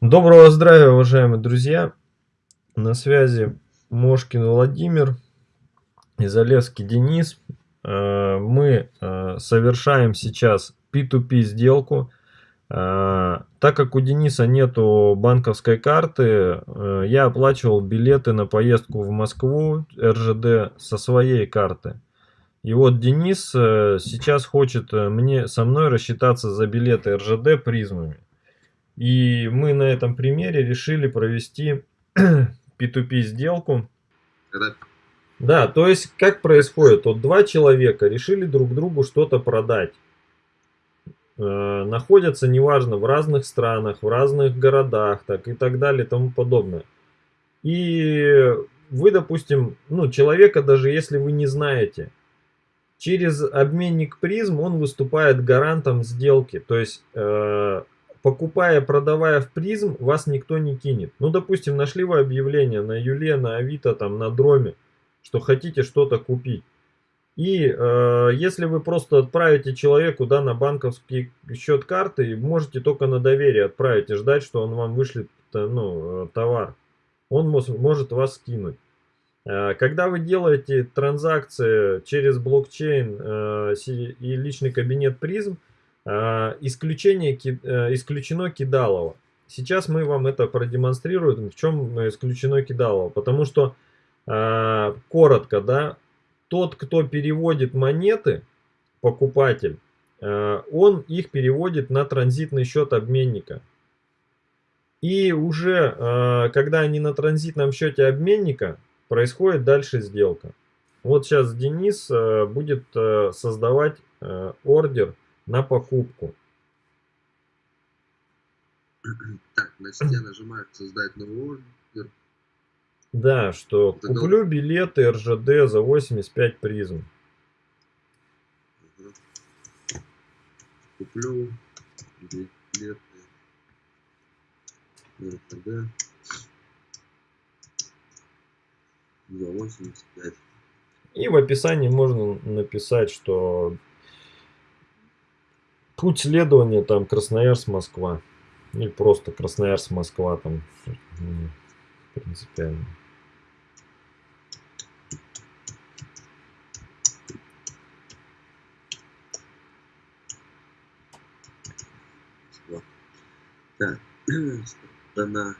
Доброго здравия, уважаемые друзья! На связи Мошкин Владимир и Залевский Денис. Э, мы э, совершаем сейчас P2P сделку. Э, так как у Дениса нету банковской карты, я оплачивал билеты на поездку в Москву РЖД со своей карты. И вот Денис сейчас хочет мне со мной рассчитаться за билеты РЖД призмами. И мы на этом примере решили провести P2P сделку. Да, то есть как происходит? Вот два человека решили друг другу что-то продать. Э, находятся, неважно, в разных странах, в разных городах так и так далее и тому подобное. И вы, допустим, ну, человека, даже если вы не знаете, через обменник призм он выступает гарантом сделки. То есть э, покупая, продавая в призм, вас никто не кинет. Ну, допустим, нашли вы объявление на Юле, на Авито, там, на Дроме, что хотите что-то купить. И э, если вы просто отправите человеку да, на банковский счет карты, можете только на доверие отправить и ждать, что он вам вышлет э, ну, э, товар. Он может вас скинуть. Э, когда вы делаете транзакции через блокчейн и личный кабинет призм, исключение, э, исключено кидалово. Сейчас мы вам это продемонстрируем, в чем исключено кидалово. Потому что, коротко, да, тот, кто переводит монеты, покупатель, он их переводит на транзитный счет обменника. И уже, когда они на транзитном счете обменника, происходит дальше сделка. Вот сейчас Денис будет создавать ордер на покупку. Так, на стене нажимают создать новый ордер. Да, что Это куплю дол... билеты РЖД за 85 призм. Угу. Куплю билеты РЖД за 85. И в описании можно написать, что Путь следования там Красноярск-Москва. Или просто Красноярск-Москва там принципиально. Так, страна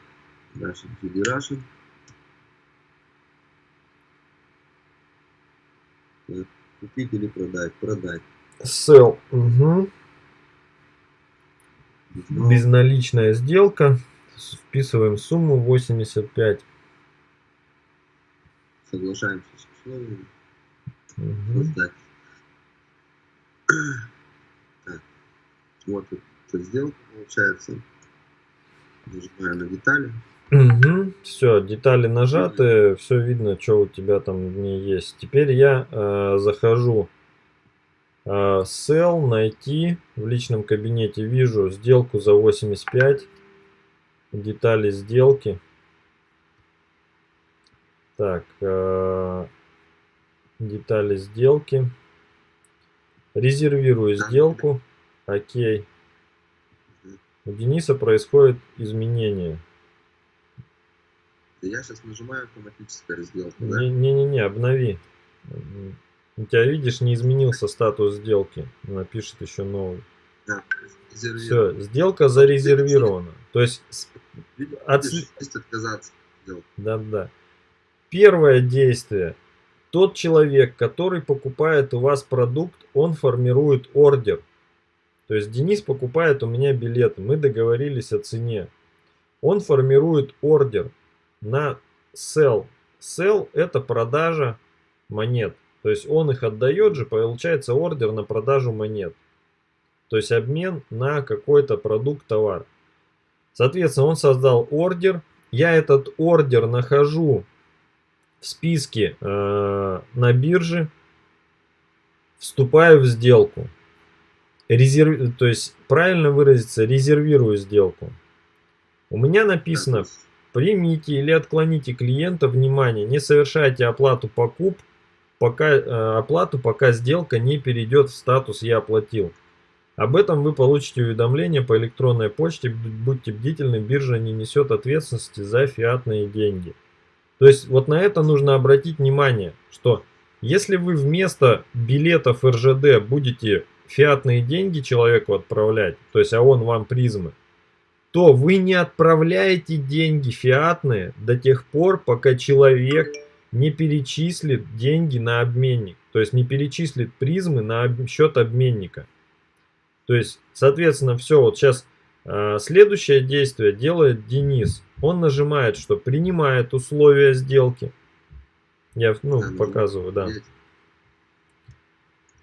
Russian Federation. Купить или продать? Продать. Sell. Угу. Безналичная сделка. Вписываем сумму 85. Соглашаемся с условиями. Угу. Так. Вот эта сделка получается. Нажимаю на детали. Угу. Все, детали нажаты, все видно, что у тебя там в ней есть. Теперь я э, захожу sell, найти. В личном кабинете вижу сделку за 85. Детали сделки. Так, а, детали сделки. Резервирую сделку. Окей. У Дениса происходит изменение. Я сейчас нажимаю автоматическая разделка. Не-не-не, обнови. У тебя, видишь, не изменился статус сделки. Напишет еще новый. Да, Все, сделка зарезервирована. То есть... От... отказаться. Да-да. Первое действие. Тот человек, который покупает у вас продукт, он формирует ордер. То есть Денис покупает у меня билеты. Мы договорились о цене. Он формирует ордер на sell. Sell это продажа монет. То есть он их отдает же, получается ордер на продажу монет. То есть обмен на какой-то продукт, товар. Соответственно, он создал ордер. Я этот ордер нахожу в списке э, на бирже. Вступаю в сделку. Резерв... То есть, правильно выразиться, резервирую сделку. У меня написано, примите или отклоните клиента, внимание, не совершайте оплату покупки пока, э, оплату, пока сделка не перейдет в статус «Я оплатил». Об этом вы получите уведомление по электронной почте. Будьте бдительны, биржа не несет ответственности за фиатные деньги. То есть вот на это нужно обратить внимание, что если вы вместо билетов РЖД будете фиатные деньги человеку отправлять, то есть а он вам призмы, то вы не отправляете деньги фиатные до тех пор, пока человек не перечислит деньги на обменник. То есть не перечислит призмы на счет обменника. То есть, соответственно, все, вот сейчас э, следующее действие делает Денис. Он нажимает, что принимает условия сделки. Я, ну, а, показываю, да.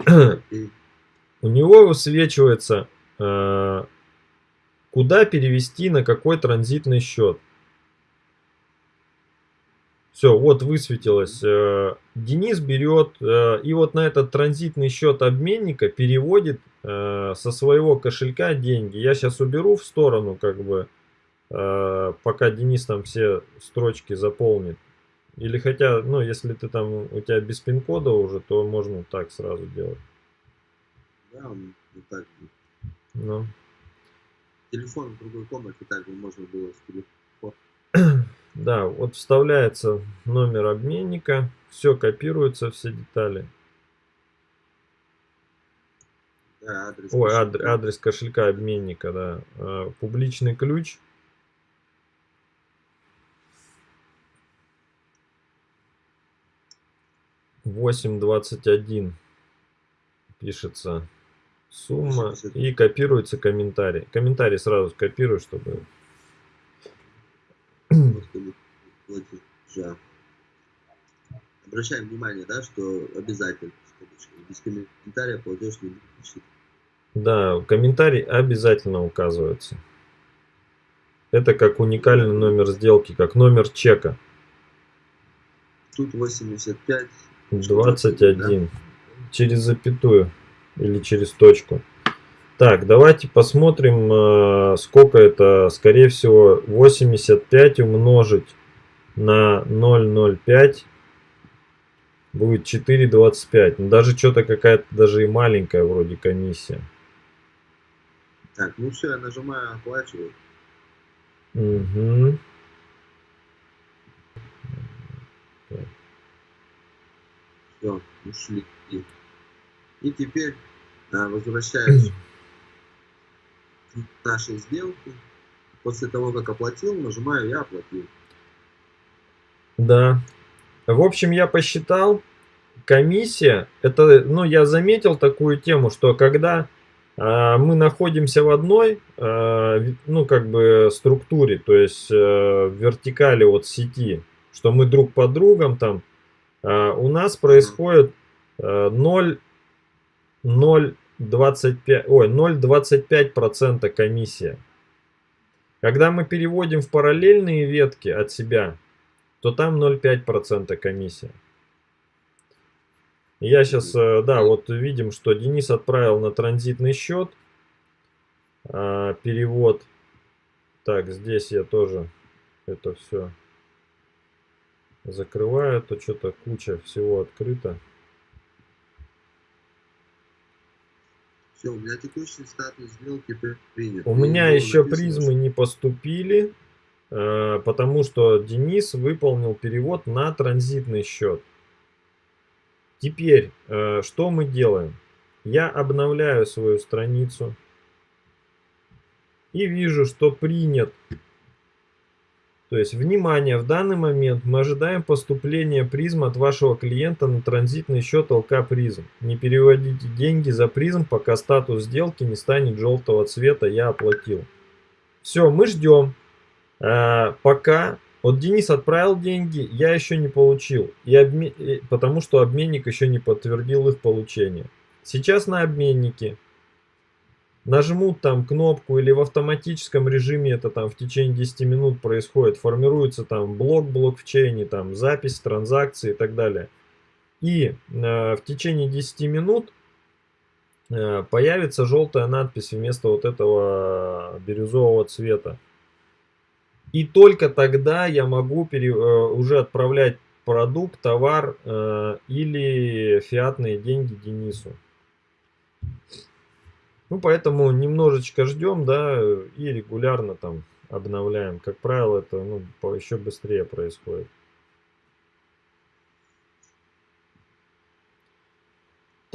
У него высвечивается, э, куда перевести, на какой транзитный счет. Все, вот высветилось. Э, Денис берет э, и вот на этот транзитный счет обменника переводит э, со своего кошелька деньги. Я сейчас уберу в сторону, как бы, пока Денис там все строчки заполнит. Или хотя, ну, если ты там, у тебя без пин-кода уже, то можно так сразу делать. Да, он вот так. Ну. Телефон в другой комнате также можно было с телефона. Да, вот вставляется номер обменника, все копируется, все детали. Да, адрес Ой, кошелька. Адрес, адрес кошелька обменника, да. А, публичный ключ. Восемь двадцать один пишется сумма и копируется комментарий. Комментарий сразу копирую, чтобы платежа. Обращаем внимание, да, что обязательно, без комментария платеж не будет Да, комментарий обязательно указывается. Это как уникальный номер сделки, как номер чека. Тут 85. 21. Да? Через запятую или через точку. Так, давайте посмотрим, э, сколько это, скорее всего, 85 умножить на 0,05 будет 4,25. Ну, даже что-то какая-то даже и маленькая вроде комиссия. Так, ну все, я нажимаю оплачивать. Угу. Все, ушли. И теперь а, возвращаюсь нашей сделки. После того, как оплатил, нажимаю «Я оплатил». Да. В общем, я посчитал, комиссия, это, ну, я заметил такую тему, что когда э, мы находимся в одной, э, ну, как бы структуре, то есть э, вертикали от сети, что мы друг под другом там, э, у нас происходит э, 0, 0 25, ой, 0,25% комиссия. Когда мы переводим в параллельные ветки от себя, то там 0,5% комиссия. Я сейчас, э, да, вот видим, что Денис отправил на транзитный счет а, перевод. Так, здесь я тоже это все закрываю, то что-то куча всего открыто. Все, у меня текущий статус сделки принят. У меня еще призмы не поступили, потому что Денис выполнил перевод на транзитный счет. Теперь, э, что мы делаем? Я обновляю свою страницу и вижу, что принят то есть, внимание, в данный момент мы ожидаем поступления призм от вашего клиента на транзитный счет ЛК призм. Не переводите деньги за призм, пока статус сделки не станет желтого цвета «Я оплатил». Все, мы ждем. А, пока вот Денис отправил деньги, я еще не получил, и обме... потому что обменник еще не подтвердил их получение. Сейчас на обменнике нажмут там кнопку или в автоматическом режиме это там в течение 10 минут происходит, формируется там блок блокчейне, там запись транзакции и так далее. И э, в течение 10 минут э, появится желтая надпись вместо вот этого бирюзового цвета. И только тогда я могу пере, э, уже отправлять продукт, товар э, или фиатные деньги Денису. Ну, поэтому немножечко ждем, да, и регулярно там обновляем. Как правило, это ну, еще быстрее происходит.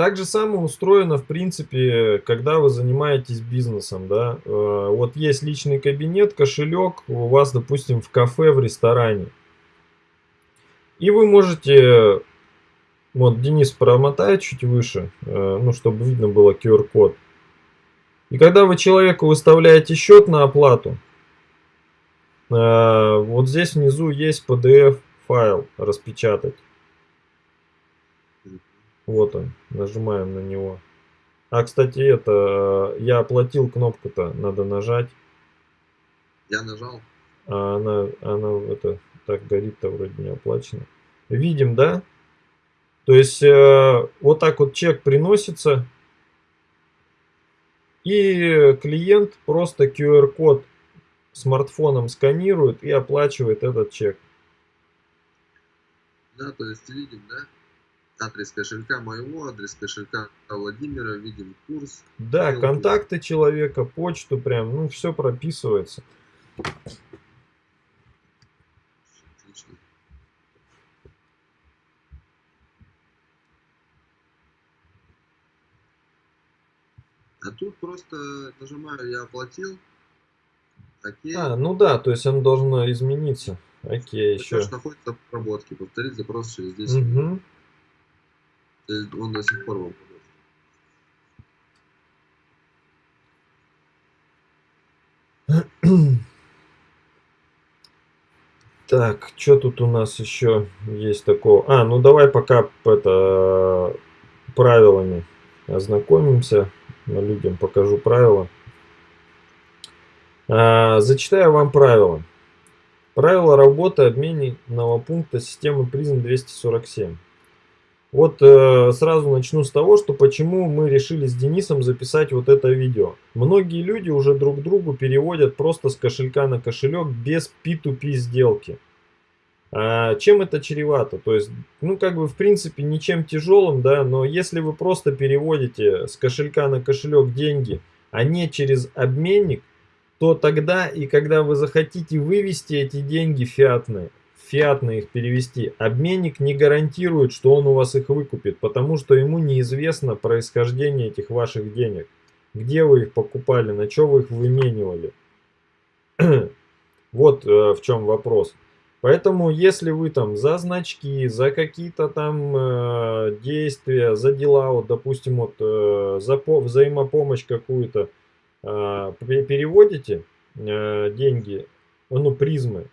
Так же самое устроено, в принципе, когда вы занимаетесь бизнесом, да. Э, вот есть личный кабинет, кошелек у вас, допустим, в кафе, в ресторане. И вы можете, вот Денис промотает чуть выше, э, ну, чтобы видно было QR-код. И когда вы человеку выставляете счет на оплату, э, вот здесь внизу есть PDF файл распечатать. Вот он, нажимаем на него. А, кстати, это, я оплатил кнопку-то, надо нажать. Я нажал. А она, она это, так горит-то вроде не оплачено. Видим, да? То есть, э, вот так вот чек приносится. И клиент просто QR-код смартфоном сканирует и оплачивает этот чек. Да, то есть видим, да? Адрес кошелька моего, адрес кошелька Владимира, видим курс. Да, ссылки. контакты человека, почту прям, ну все прописывается. Отлично. А тут просто нажимаю «Я оплатил», Окей. А, ну да, то есть он должен измениться. Окей, Это еще. находится в обработке. Повторить запрос через 10 угу. Минут он до сих пор вам Так, что тут у нас еще есть такого? А, ну давай пока это правилами ознакомимся. Людям покажу правила. А, зачитаю вам правила. Правила работы обменного пункта системы призм 247. Вот э, сразу начну с того, что почему мы решили с Денисом записать вот это видео. Многие люди уже друг другу переводят просто с кошелька на кошелек без P2P сделки. А чем это чревато? То есть, ну как бы в принципе ничем тяжелым, да, но если вы просто переводите с кошелька на кошелек деньги, а не через обменник, то тогда и когда вы захотите вывести эти деньги фиатные, фиатно их перевести, обменник не гарантирует, что он у вас их выкупит, потому что ему неизвестно происхождение этих ваших денег. Где вы их покупали, на что вы их выменивали. вот э, в чем вопрос. Поэтому, если вы там за значки, за какие-то там э, действия, за дела, вот, допустим, вот, э, за по взаимопомощь какую-то э, переводите э, деньги, ну, призмы,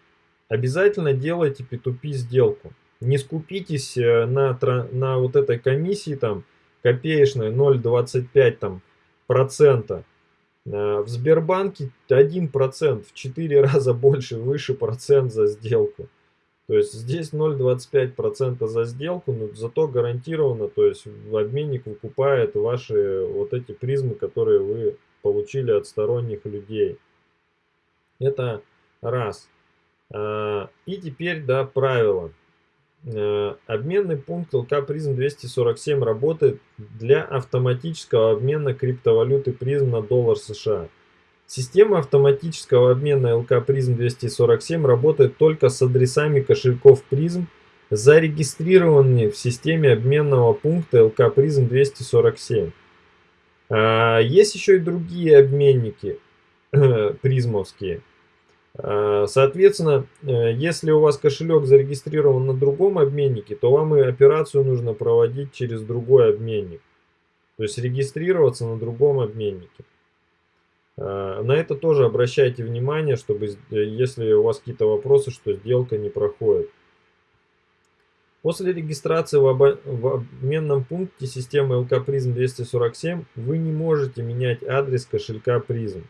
обязательно делайте P2P сделку. Не скупитесь э, на, на вот этой комиссии там копеечной 0,25 там процента. Э, в Сбербанке 1% в 4 раза больше, выше процент за сделку. То есть здесь 0,25% за сделку, но зато гарантированно, то есть обменник выкупает ваши вот эти призмы, которые вы получили от сторонних людей. Это раз. А, и теперь, да, правила. А, обменный пункт ЛК призм 247 работает для автоматического обмена криптовалюты призм на доллар США. Система автоматического обмена ЛК призм 247 работает только с адресами кошельков призм, зарегистрированными в системе обменного пункта ЛК призм 247. А, есть еще и другие обменники призмовские. Э, соответственно, э, если у вас кошелек зарегистрирован на другом обменнике, то вам и операцию нужно проводить через другой обменник. То есть регистрироваться на другом обменнике. Э, на это тоже обращайте внимание, чтобы если у вас какие-то вопросы, что сделка не проходит. После регистрации в, в обменном пункте системы LK Prism 247 вы не можете менять адрес кошелька Prism.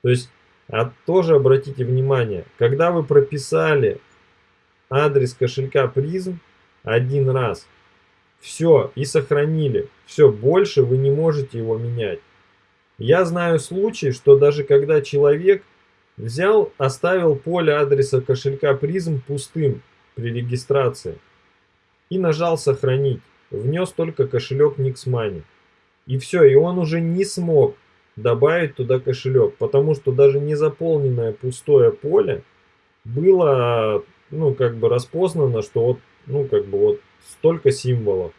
То есть а тоже обратите внимание, когда вы прописали адрес кошелька призм один раз, все, и сохранили, все, больше вы не можете его менять. Я знаю случаи, что даже когда человек взял, оставил поле адреса кошелька призм пустым при регистрации и нажал сохранить, внес только кошелек Nixmoney. И все, и он уже не смог добавить туда кошелек, потому что даже незаполненное пустое поле было, ну, как бы распознано, что вот, ну, как бы вот столько символов.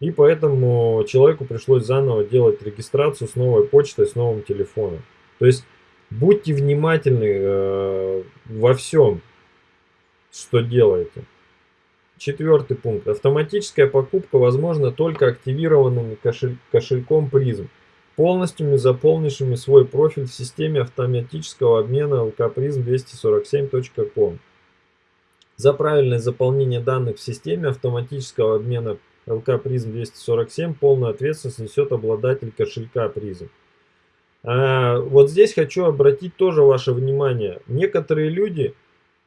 И поэтому человеку пришлось заново делать регистрацию с новой почтой, с новым телефоном. То есть будьте внимательны э, во всем, что делаете. Четвертый пункт. Автоматическая покупка возможна только активированным кошель кошельком призм, полностью заполнившими свой профиль в системе автоматического обмена lkprism247.com. За правильное заполнение данных в системе автоматического обмена ЛК Призм 247 полную ответственность несет обладатель кошелька Призм. А, вот здесь хочу обратить тоже ваше внимание. Некоторые люди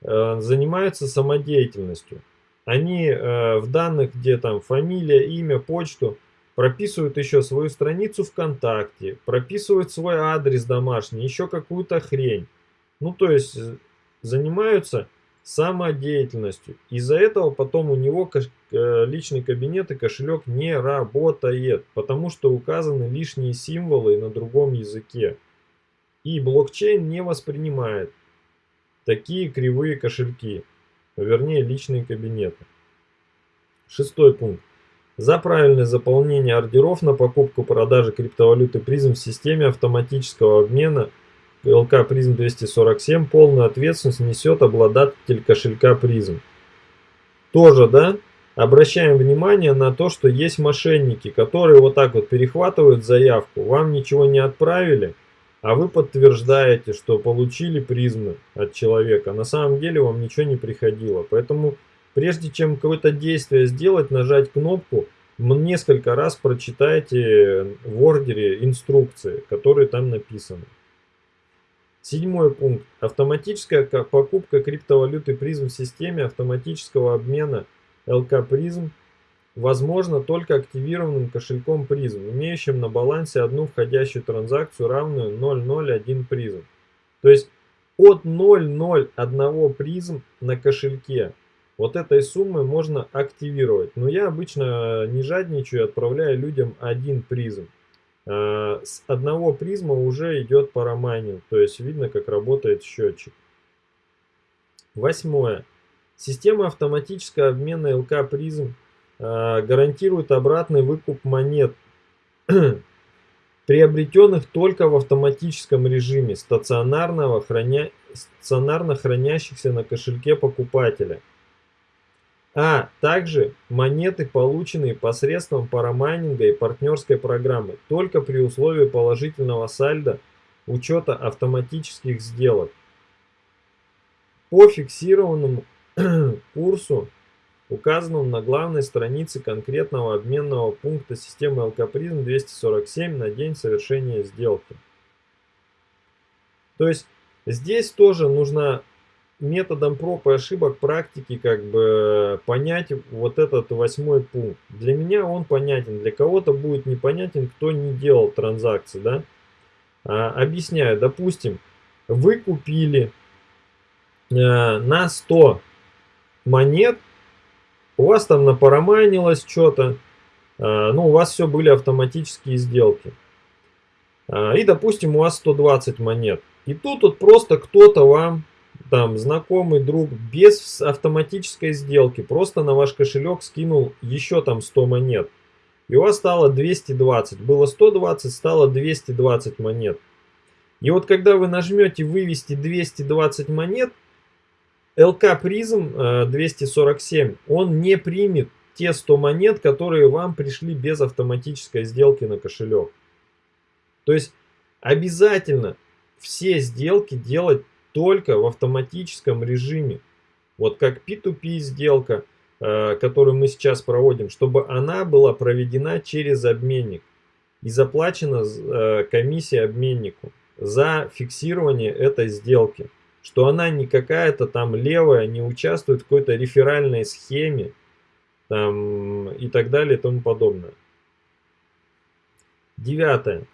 а, занимаются самодеятельностью. Они а, в данных, где там фамилия, имя, почту, прописывают еще свою страницу ВКонтакте, прописывают свой адрес домашний, еще какую-то хрень. Ну, то есть занимаются самодеятельностью. Из-за этого потом у него э, личный кабинет и кошелек не работает, потому что указаны лишние символы на другом языке. И блокчейн не воспринимает такие кривые кошельки, вернее личные кабинеты. Шестой пункт. За правильное заполнение ордеров на покупку-продажу криптовалюты призм в системе автоматического обмена – ЛК призм 247 полную ответственность несет обладатель кошелька призм. Тоже, да, обращаем внимание на то, что есть мошенники, которые вот так вот перехватывают заявку, вам ничего не отправили, а вы подтверждаете, что получили призмы от человека. На самом деле вам ничего не приходило. Поэтому прежде чем какое-то действие сделать, нажать кнопку, несколько раз прочитайте в ордере инструкции, которые там написаны. Седьмой пункт. Автоматическая покупка криптовалюты призм в системе автоматического обмена ЛК призм возможно только активированным кошельком призм, имеющим на балансе одну входящую транзакцию, равную 001 призм. То есть от 001 призм на кошельке вот этой суммы можно активировать. Но я обычно не жадничаю, отправляю людям один призм. Э, с одного призма уже идет парамайнинг, то есть видно, как работает счетчик. Восьмое. Система автоматического обмена ЛК призм э, гарантирует обратный выкуп монет, приобретенных только в автоматическом режиме, стационарного храня... стационарно хранящихся на кошельке покупателя – а также монеты, полученные посредством парамайнинга и партнерской программы, только при условии положительного сальда учета автоматических сделок. По фиксированному курсу, указанному на главной странице конкретного обменного пункта системы Алкапризм 247 на день совершения сделки. То есть здесь тоже нужно методом проб и ошибок практики как бы понять вот этот восьмой пункт. Для меня он понятен, для кого-то будет непонятен, кто не делал транзакции, да. А, объясняю, допустим, вы купили а, на 100 монет, у вас там напарамайнилось что-то, а, ну у вас все были автоматические сделки. А, и допустим у вас 120 монет. И тут вот просто кто-то вам там знакомый друг без автоматической сделки просто на ваш кошелек скинул еще там 100 монет. И у вас стало 220. Было 120, стало 220 монет. И вот когда вы нажмете вывести 220 монет, ЛК призм 247, он не примет те 100 монет, которые вам пришли без автоматической сделки на кошелек. То есть обязательно все сделки делать только в автоматическом режиме. Вот как P2P сделка, э, которую мы сейчас проводим, чтобы она была проведена через обменник и заплачена э, комиссия обменнику за фиксирование этой сделки. Что она не какая-то там левая, не участвует в какой-то реферальной схеме там, и так далее и тому подобное. Девятое.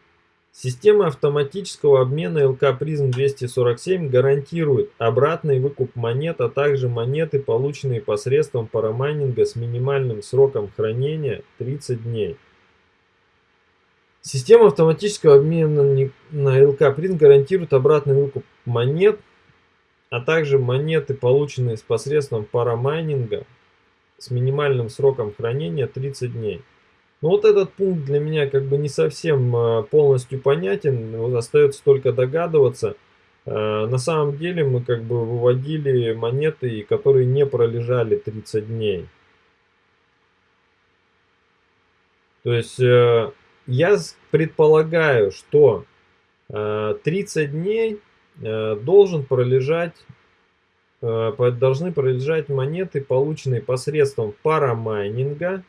Система автоматического обмена ЛК призм 247 гарантирует обратный выкуп монет, а также монеты, полученные посредством парамайнинга с минимальным сроком хранения 30 дней. Система автоматического обмена на ЛК Прин гарантирует обратный выкуп монет, а также монеты, полученные с посредством парамайнинга с минимальным сроком хранения 30 дней. Но вот этот пункт для меня как бы не совсем э, полностью понятен, остается только догадываться. Э, на самом деле мы как бы выводили монеты, которые не пролежали 30 дней. То есть э, я предполагаю, что 30 дней должен пролежать должны пролежать монеты, полученные посредством парамайнинга,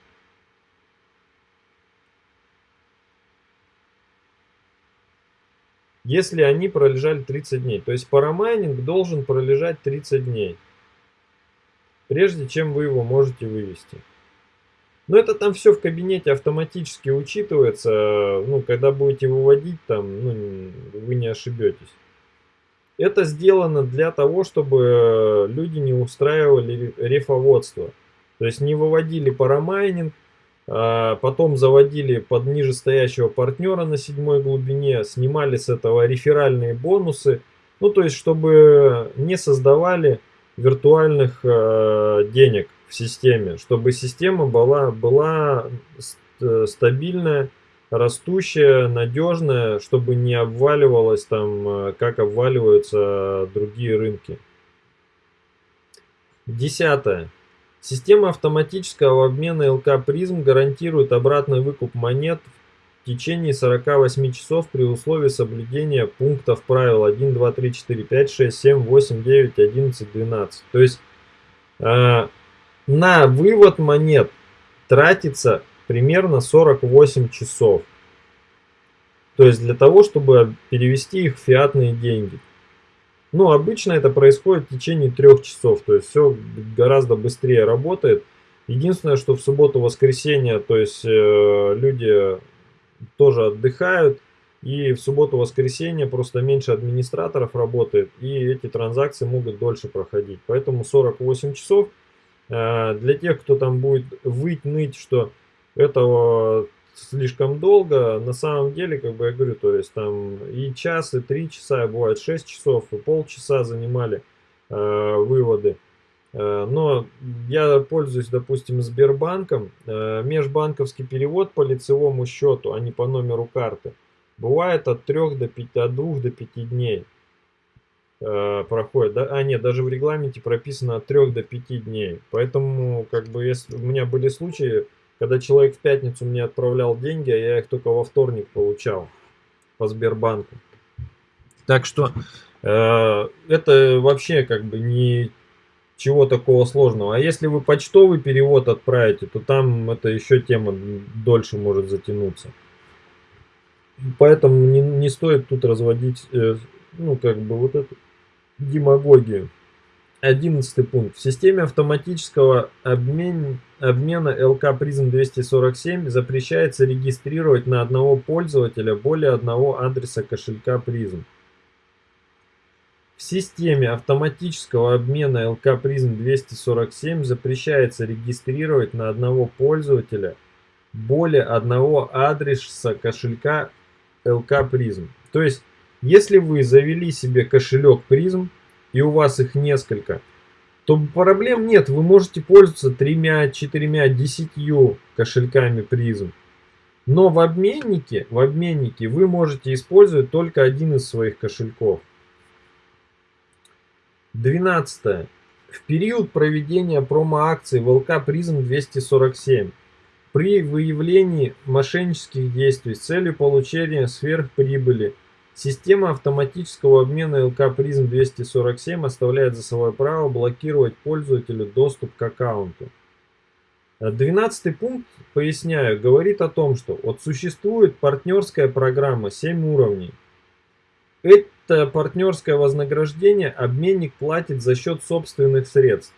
если они пролежали 30 дней. То есть парамайнинг должен пролежать 30 дней, прежде чем вы его можете вывести. Но это там все в кабинете автоматически учитывается, ну, когда будете выводить, там, ну, вы не ошибетесь. Это сделано для того, чтобы люди не устраивали рефоводство. То есть не выводили парамайнинг, потом заводили под нижестоящего партнера на седьмой глубине, снимали с этого реферальные бонусы. Ну, то есть, чтобы не создавали виртуальных э, денег в системе, чтобы система была, была э, стабильная, растущая, надежная, чтобы не обваливалась там, э, как обваливаются другие рынки. Десятое. Система автоматического обмена ЛК призм гарантирует обратный выкуп монет в течение 48 часов при условии соблюдения пунктов правил 1, 2, 3, 4, 5, 6, 7, 8, 9, 11, 12. То есть э, на вывод монет тратится примерно 48 часов. То есть для того, чтобы перевести их в фиатные деньги. Ну, обычно это происходит в течение трех часов, то есть все гораздо быстрее работает. Единственное, что в субботу-воскресенье, то есть э, люди тоже отдыхают, и в субботу-воскресенье просто меньше администраторов работает, и эти транзакции могут дольше проходить. Поэтому 48 часов э, для тех, кто там будет выть, ныть, что этого слишком долго. На самом деле, как бы я говорю, то есть там и час, и три часа, бывает 6 часов, и полчаса занимали э, выводы. Э, но я пользуюсь, допустим, Сбербанком. Э, межбанковский перевод по лицевому счету, а не по номеру карты, бывает от 3 до 5, от 2 до 5 дней э, проходит. Да? А нет, даже в регламенте прописано от 3 до 5 дней. Поэтому, как бы, если у меня были случаи, когда человек в пятницу мне отправлял деньги, а я их только во вторник получал по Сбербанку. Так что э, это вообще как бы не чего такого сложного. А если вы почтовый перевод отправите, то там это еще тема дольше может затянуться. Поэтому не, не стоит тут разводить, э, ну как бы вот эту демагогию. Одиннадцатый пункт. В системе автоматического обмен, обмена LK Prism 247 запрещается регистрировать на одного пользователя более одного адреса кошелька Prism. В системе автоматического обмена LK Prism 247 запрещается регистрировать на одного пользователя более одного адреса кошелька LK Prism. То есть, если вы завели себе кошелек Prism, и у вас их несколько, то проблем нет. Вы можете пользоваться тремя, четырьмя, десятью кошельками призм. Но в обменнике, в обменнике вы можете использовать только один из своих кошельков. 12. В период проведения промо-акции ВЛК Призм 247 при выявлении мошеннических действий с целью получения сверхприбыли Система автоматического обмена ЛК Prism 247 оставляет за собой право блокировать пользователю доступ к аккаунту. 12 пункт, поясняю, говорит о том, что вот существует партнерская программа 7 уровней. Это партнерское вознаграждение обменник платит за счет собственных средств.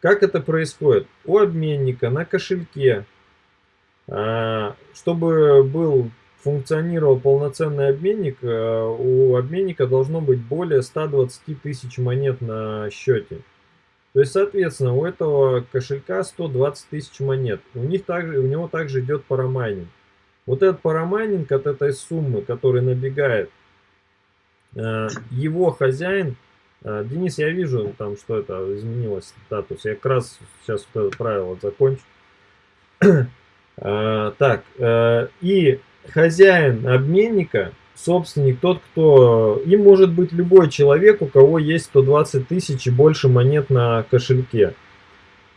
Как это происходит? У обменника на кошельке, а, чтобы был функционировал полноценный обменник, э, у обменника должно быть более 120 тысяч монет на счете. То есть, соответственно, у этого кошелька 120 тысяч монет. У, них также, у него также идет парамайнинг. Вот этот парамайнинг от этой суммы, который набегает, э, его хозяин, э, Денис, я вижу там, что это изменилось статус. Я как раз сейчас вот это правило закончу. Так, и хозяин обменника, собственник, тот, кто... Им может быть любой человек, у кого есть 120 тысяч и больше монет на кошельке.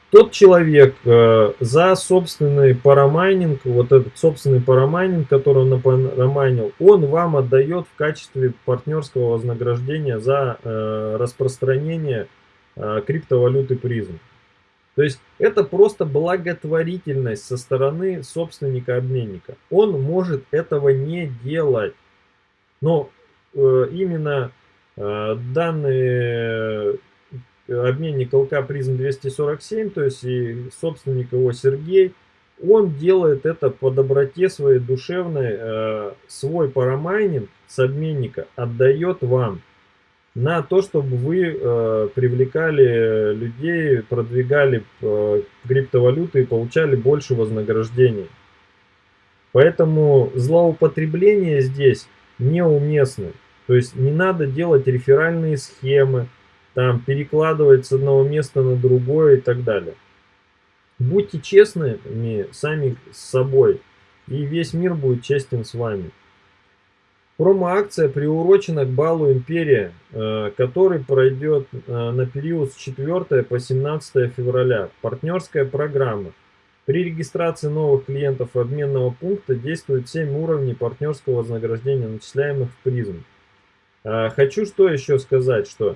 Тот человек э, за собственный парамайнинг, вот этот собственный парамайнинг, который он напарамайнил, он вам отдает в качестве партнерского вознаграждения за э, распространение э, криптовалюты призм. То есть это просто благотворительность со стороны собственника-обменника. Он может этого не делать. Но э, именно э, данные обменник ЛК призм 247, то есть и собственник его Сергей, он делает это по доброте своей душевной, э, свой парамайнинг с обменника отдает вам на то, чтобы вы э, привлекали людей, продвигали э, криптовалюты и получали больше вознаграждений. Поэтому злоупотребление здесь неуместно. То есть не надо делать реферальные схемы, там перекладывать с одного места на другое и так далее. Будьте честными сами с собой, и весь мир будет честен с вами. Промо-акция приурочена к балу Империя, э, который пройдет э, на период с 4 по 17 февраля. Партнерская программа. При регистрации новых клиентов обменного пункта действует 7 уровней партнерского вознаграждения, начисляемых в призм. Э, хочу что еще сказать, что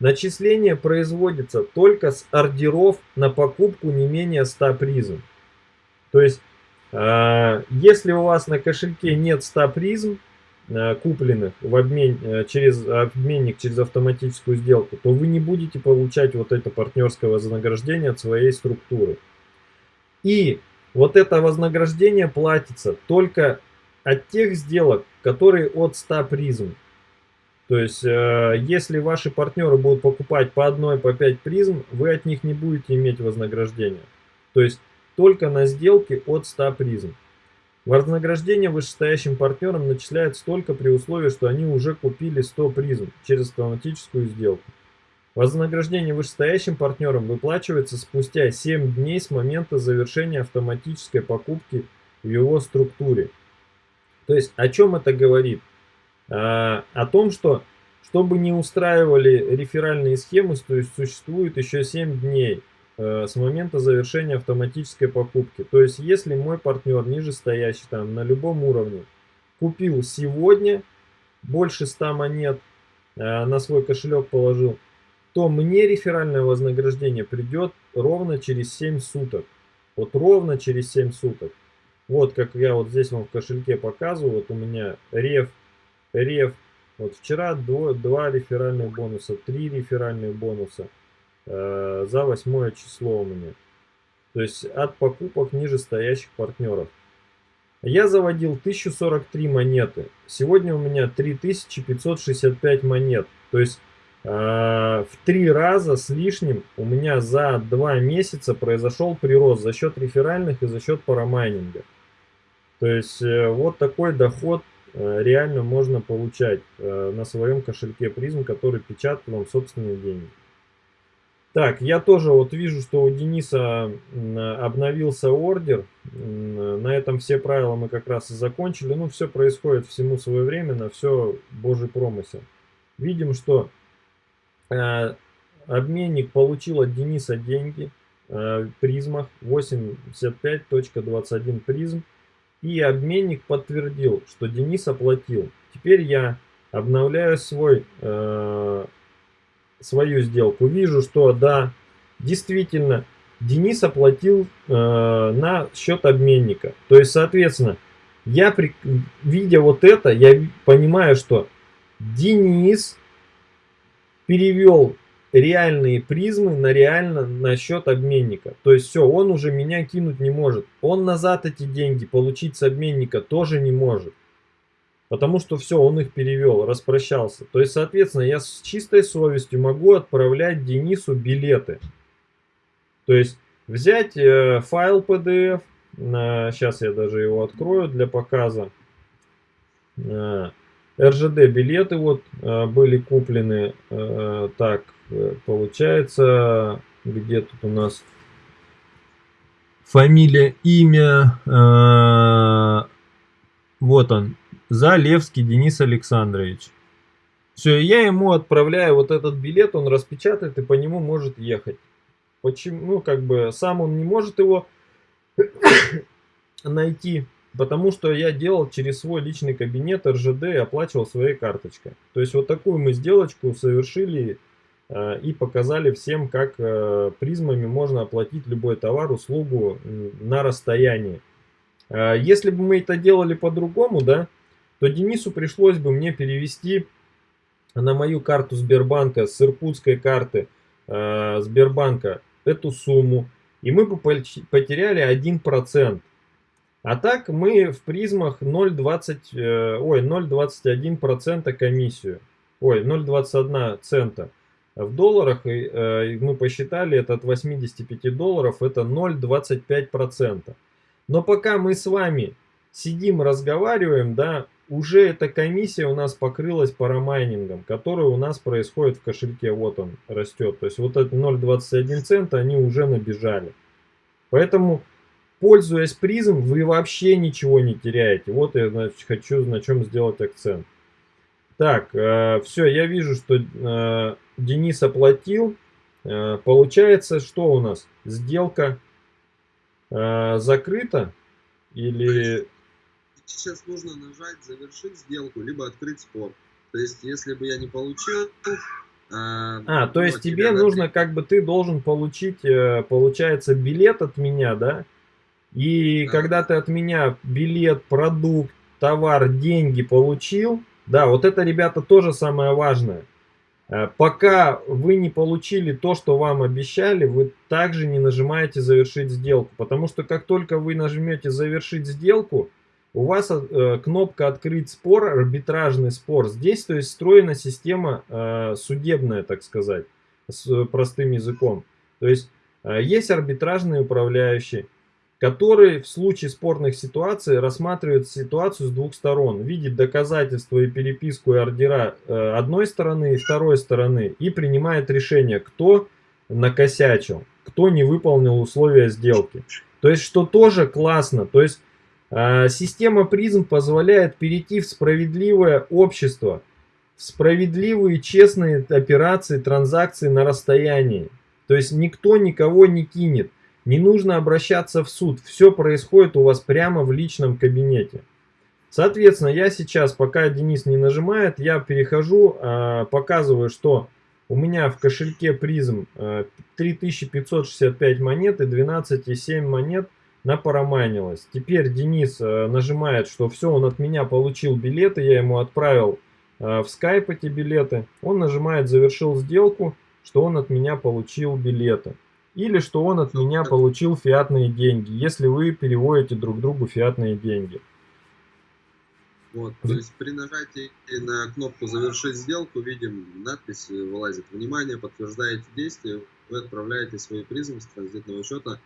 Начисление производится только с ордеров на покупку не менее 100 призм. То есть, если у вас на кошельке нет 100 призм, купленных в обмен, э, через обменник, через автоматическую сделку, то вы не будете получать вот это партнерское вознаграждение от своей структуры. И вот это вознаграждение платится только от тех сделок, которые от 100 призм. То есть, э, если ваши партнеры будут покупать по одной, по 5 призм, вы от них не будете иметь вознаграждения. То есть, только на сделке от 100 призм. Вознаграждение вышестоящим партнерам начисляется только при условии, что они уже купили 100 призм через автоматическую сделку. Вознаграждение вышестоящим партнерам выплачивается спустя 7 дней с момента завершения автоматической покупки в его структуре. То есть, о чем это говорит? А, о том, что чтобы не устраивали реферальные схемы, то есть существует еще 7 дней с момента завершения автоматической покупки. То есть если мой партнер нижестоящий там на любом уровне купил сегодня больше 100 монет, э, на свой кошелек положил, то мне реферальное вознаграждение придет ровно через 7 суток. Вот ровно через 7 суток. Вот как я вот здесь вам в кошельке показываю, вот у меня реф реф. Вот вчера до, два реферальных бонуса, три реферальных бонуса э, за восьмое число у меня. То есть от покупок нижестоящих партнеров. Я заводил 1043 монеты. Сегодня у меня 3565 монет. То есть э, в три раза с лишним у меня за два месяца произошел прирост за счет реферальных и за счет парамайнинга. То есть э, вот такой доход Э, реально можно получать э, на своем кошельке призм, который печатает вам собственные деньги. Так, я тоже вот вижу, что у Дениса обновился ордер. На этом все правила мы как раз и закончили. Ну, все происходит всему своевременно, все божий промысел. Видим, что э, обменник получил от Дениса деньги в призмах 85.21 призм. И обменник подтвердил, что Денис оплатил. Теперь я обновляю свой, э, свою сделку. Вижу, что да, действительно, Денис оплатил э, на счет обменника. То есть, соответственно, я, при, видя вот это, я понимаю, что Денис перевел реальные призмы на реально на счет обменника. То есть все, он уже меня кинуть не может. Он назад эти деньги получить с обменника тоже не может. Потому что все, он их перевел, распрощался. То есть, соответственно, я с чистой совестью могу отправлять Денису билеты. То есть, взять э, файл PDF, Сейчас я даже его открою для показа. РЖД билеты вот были куплены. Так, получается, где тут у нас фамилия, имя. Вот он, Залевский Денис Александрович. Все, я ему отправляю вот этот билет, он распечатает и по нему может ехать. Почему? Ну, как бы сам он не может его найти, потому что я делал через свой личный кабинет РЖД и оплачивал своей карточкой. То есть вот такую мы сделочку совершили э, и показали всем, как э, призмами можно оплатить любой товар, услугу на расстоянии. Э, если бы мы это делали по-другому, да, то Денису пришлось бы мне перевести на мою карту Сбербанка с иркутской карты э, Сбербанка эту сумму, и мы бы потеряли 1%. А так мы в призмах 0,20, э, ой, 0,21% комиссию, ой, 0,21 цента. В долларах э, мы посчитали это от 85 долларов, это 0,25%. Но пока мы с вами сидим, разговариваем, да, уже эта комиссия у нас покрылась парамайнингом, который у нас происходит в кошельке. Вот он растет. То есть вот эти 0.21 цента они уже набежали. Поэтому, пользуясь призм, вы вообще ничего не теряете. Вот я значит, хочу на чем сделать акцент. Так, э, все, я вижу, что э, Денис оплатил. Э, получается, что у нас? Сделка э, закрыта? Или сейчас нужно нажать завершить сделку, либо открыть спор. То есть, если бы я не получил... А, а то есть тебе нужно, как бы ты должен получить, э, получается, билет от меня, да? И да. когда ты от меня билет, продукт, товар, деньги получил, да, вот это, ребята, тоже самое важное. Э, пока вы не получили то, что вам обещали, вы также не нажимаете завершить сделку. Потому что как только вы нажмете завершить сделку, у вас э, кнопка «Открыть спор», арбитражный спор. Здесь, то есть, встроена система э, судебная, так сказать, с простым языком. То есть, э, есть арбитражный управляющий, который в случае спорных ситуаций рассматривает ситуацию с двух сторон, видит доказательства и переписку и ордера э, одной стороны и второй стороны и принимает решение, кто накосячил, кто не выполнил условия сделки. То есть, что тоже классно. То есть, система призм позволяет перейти в справедливое общество, в справедливые честные операции, транзакции на расстоянии. То есть никто никого не кинет, не нужно обращаться в суд, все происходит у вас прямо в личном кабинете. Соответственно, я сейчас, пока Денис не нажимает, я перехожу, а, показываю, что у меня в кошельке призм 3565 монет и 12,7 монет напараманилось. Теперь Денис э, нажимает, что все, он от меня получил билеты, я ему отправил э, в скайп эти билеты. Он нажимает «Завершил сделку», что он от меня получил билеты. Или что он от меня получил фиатные деньги, если вы переводите друг другу фиатные деньги. Вот, то есть при нажатии на кнопку «Завершить сделку» видим надпись вылазит «Внимание, подтверждаете действие, вы отправляете свои призмы с транзитного счета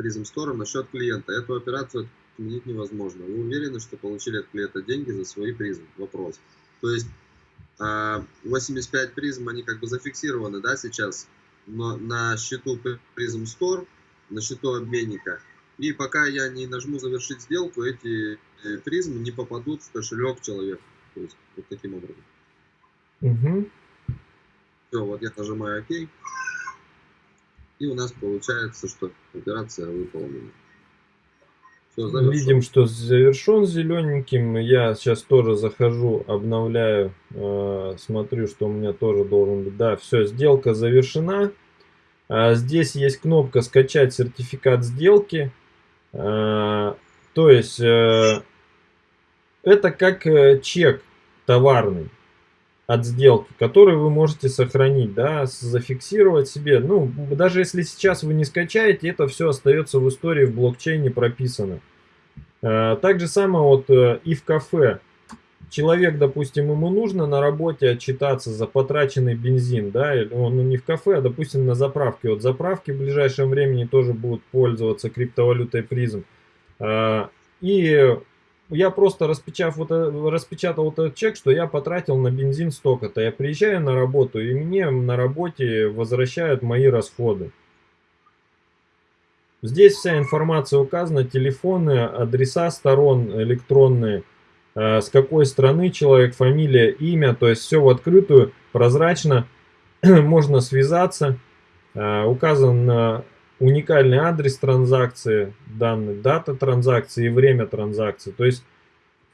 Prism Store на счет клиента. Эту операцию отменить невозможно. Вы уверены, что получили от клиента деньги за свои призмы? Вопрос. То есть 85 а, призм, они как бы зафиксированы, да, сейчас но на счету Prism Store, на счету обменника. И пока я не нажму завершить сделку, эти э, призмы не попадут в кошелек человека. То есть вот таким образом. Угу. Все, вот я нажимаю ОК. И у нас получается, что операция выполнена. Все, Видим, что завершен зелененьким. Я сейчас тоже захожу, обновляю, э, смотрю, что у меня тоже должен быть. Да, все, сделка завершена. А здесь есть кнопка «Скачать сертификат сделки». А, то есть, э, это как э, чек товарный от сделки, который вы можете сохранить, да, зафиксировать себе. Ну, даже если сейчас вы не скачаете, это все остается в истории, в блокчейне прописано. Э, так же самое вот э, и в кафе. Человек, допустим, ему нужно на работе отчитаться за потраченный бензин, да, он не в кафе, а, допустим, на заправке. Вот заправки в ближайшем времени тоже будут пользоваться криптовалютой призм. И я просто распечатав вот, распечатал вот этот чек, что я потратил на бензин столько-то. Я приезжаю на работу, и мне на работе возвращают мои расходы. Здесь вся информация указана, телефоны, адреса сторон электронные, э, с какой страны человек, фамилия, имя, то есть все в открытую, прозрачно, можно связаться, э, указан уникальный адрес транзакции, данные, дата транзакции и время транзакции. То есть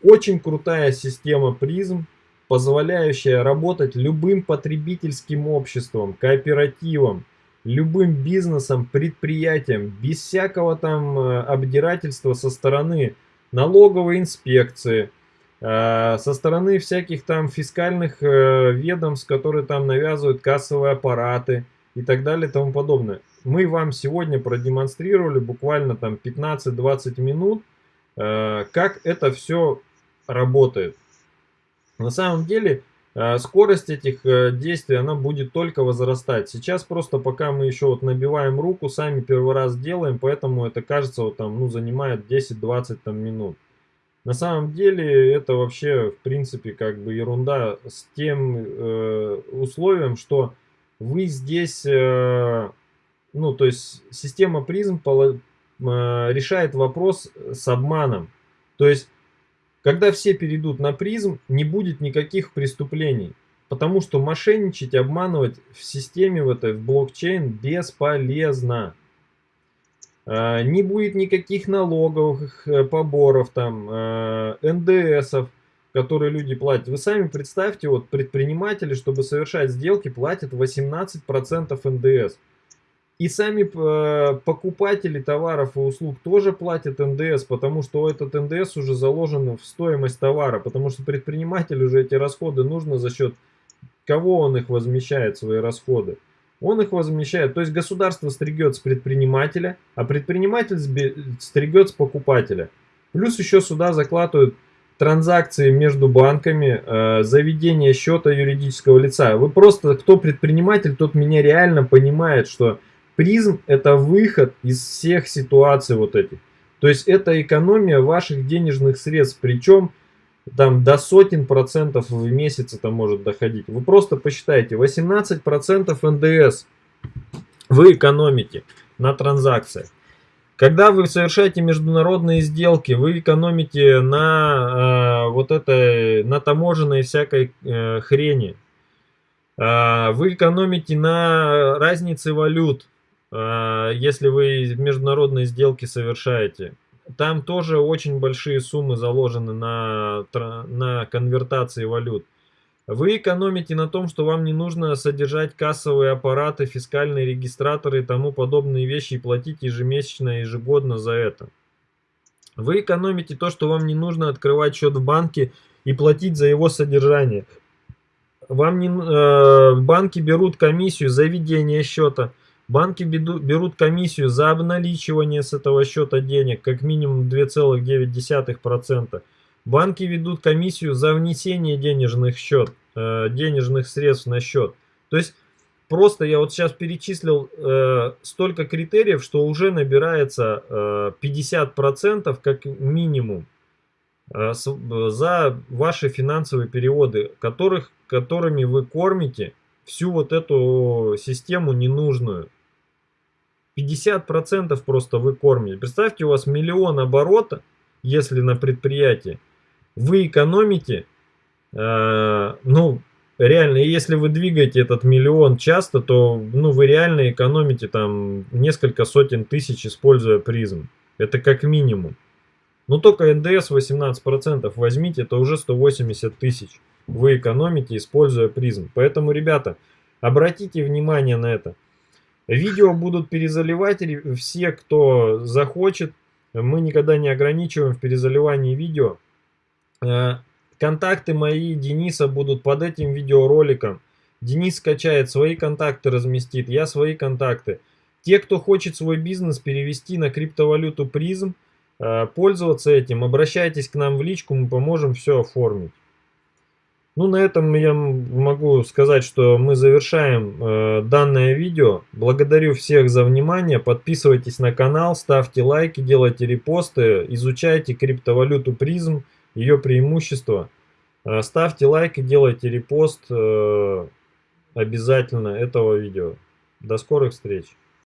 очень крутая система призм, позволяющая работать любым потребительским обществом, кооперативом, любым бизнесом, предприятием, без всякого там э, обдирательства со стороны налоговой инспекции, э, со стороны всяких там фискальных э, ведомств, которые там навязывают кассовые аппараты и так далее и тому подобное. Мы вам сегодня продемонстрировали буквально там 15-20 минут, как это все работает. На самом деле Э, скорость этих э, действий, она будет только возрастать. Сейчас просто пока мы еще вот набиваем руку, сами первый раз делаем, поэтому это кажется вот там, ну, занимает 10-20 там минут. На самом деле это вообще в принципе как бы ерунда с тем э, условием, что вы здесь, э, ну то есть система призм э, решает вопрос с обманом. То есть когда все перейдут на призм, не будет никаких преступлений. Потому что мошенничать, обманывать в системе в этой, в блокчейн бесполезно. А, не будет никаких налоговых э, поборов, там, э, НДСов, которые люди платят. Вы сами представьте, вот предприниматели, чтобы совершать сделки, платят 18% НДС. И сами э, покупатели товаров и услуг тоже платят НДС, потому что этот НДС уже заложен в стоимость товара, потому что предпринимателю уже эти расходы нужно за счет кого он их возмещает, свои расходы. Он их возмещает, то есть государство стригет с предпринимателя, а предприниматель стригет с покупателя. Плюс еще сюда закладывают транзакции между банками, э, заведение счета юридического лица. Вы просто, кто предприниматель, тот меня реально понимает, что Призм это выход из всех ситуаций вот этих. То есть это экономия ваших денежных средств, причем там до сотен процентов в месяц это может доходить. Вы просто посчитайте, 18 процентов НДС вы экономите на транзакциях. Когда вы совершаете международные сделки, вы экономите на э, вот этой, на таможенной всякой э, хрени. Э, вы экономите на разнице валют. А, если вы международные сделки совершаете. Там тоже очень большие суммы заложены на, на конвертации валют. Вы экономите на том, что вам не нужно содержать кассовые аппараты, фискальные регистраторы и тому подобные вещи и платить ежемесячно, ежегодно за это. Вы экономите то, что вам не нужно открывать счет в банке и платить за его содержание. Вам не, э, банки берут комиссию за ведение счета. Банки берут комиссию за обналичивание с этого счета денег, как минимум 2,9%. Банки ведут комиссию за внесение денежных, счет, э, денежных средств на счет. То есть просто я вот сейчас перечислил э, столько критериев, что уже набирается э, 50% как минимум э, за ваши финансовые переводы, которых, которыми вы кормите всю вот эту систему ненужную. 50% просто вы кормите. Представьте, у вас миллион оборота, если на предприятии, вы экономите, э, ну, реально, если вы двигаете этот миллион часто, то, ну, вы реально экономите там несколько сотен тысяч, используя призм. Это как минимум. Но только НДС 18% возьмите, это уже 180 тысяч. Вы экономите, используя призм. Поэтому, ребята, обратите внимание на это. Видео будут перезаливать все, кто захочет. Мы никогда не ограничиваем в перезаливании видео. Э, контакты мои Дениса будут под этим видеороликом. Денис скачает свои контакты, разместит, я свои контакты. Те, кто хочет свой бизнес перевести на криптовалюту призм, э, пользоваться этим, обращайтесь к нам в личку, мы поможем все оформить. Ну, на этом я могу сказать, что мы завершаем э, данное видео. Благодарю всех за внимание. Подписывайтесь на канал, ставьте лайки, делайте репосты, изучайте криптовалюту призм, ее преимущества. Э, ставьте лайки, делайте репост э, обязательно этого видео. До скорых встреч!